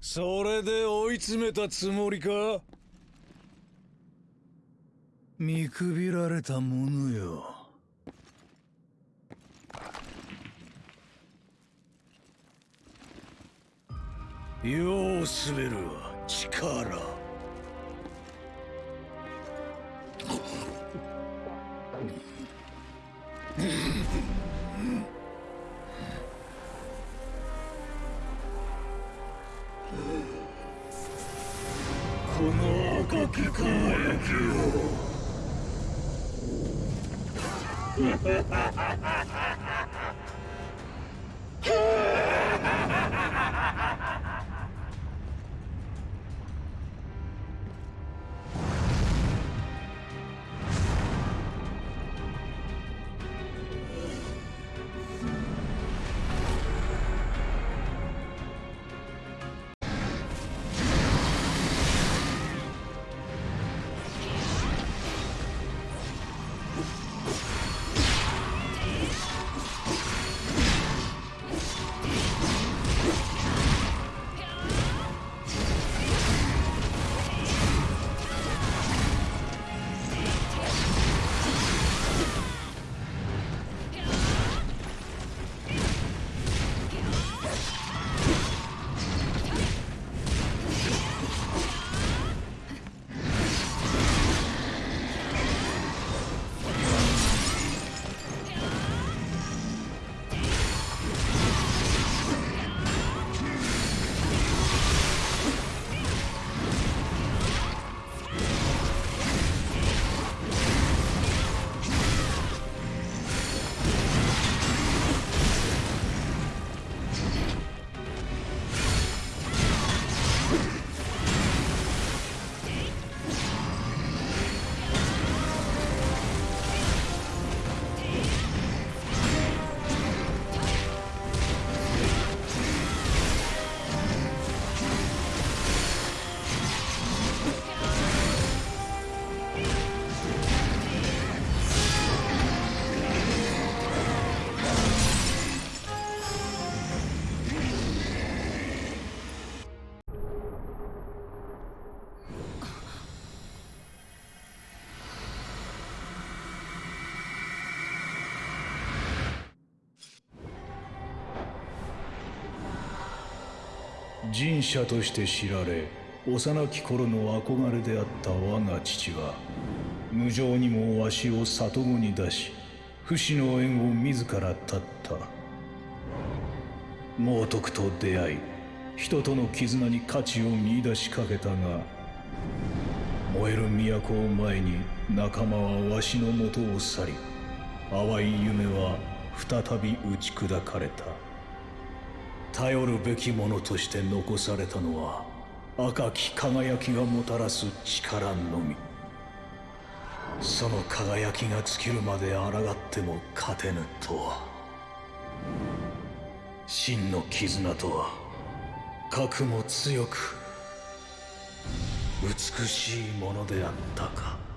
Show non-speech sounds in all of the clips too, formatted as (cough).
それで追い詰めたつもりか？見くびられたものよ。世を滑るは力。き (laughs) 神社として知られ幼き頃の憧れであった我が父は無情にもわしを里子に出し不死の縁を自ら絶った。猛徳と出会い人との絆に価値を見出しかけたが燃える都を前に仲間はわしのもとを去り淡い夢は再び打ち砕かれた。頼るべきものとして残されたのは赤き輝きがもたらす力のみ。その輝きが尽きるまで抗っても勝てぬとは。真の絆とは核も強く美しいものであったか。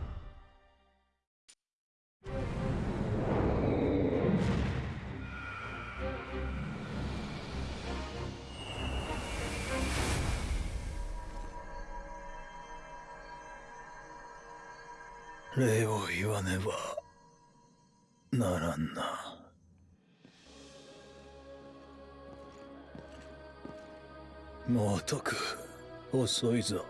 礼を言わねばならんな。もうとく遅いぞ。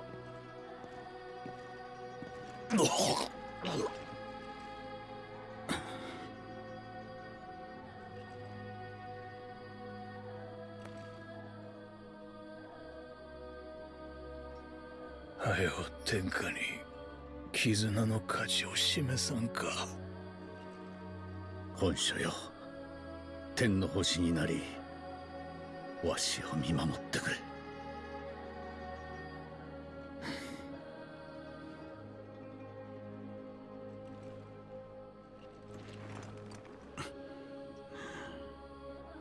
はよ天下に。絆の価値を示さんか。本書よ。天の星になりわしを見守ってくれ。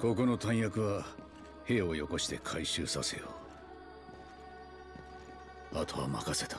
ここの弾薬は兵をよこして回収させよう。あとは任せた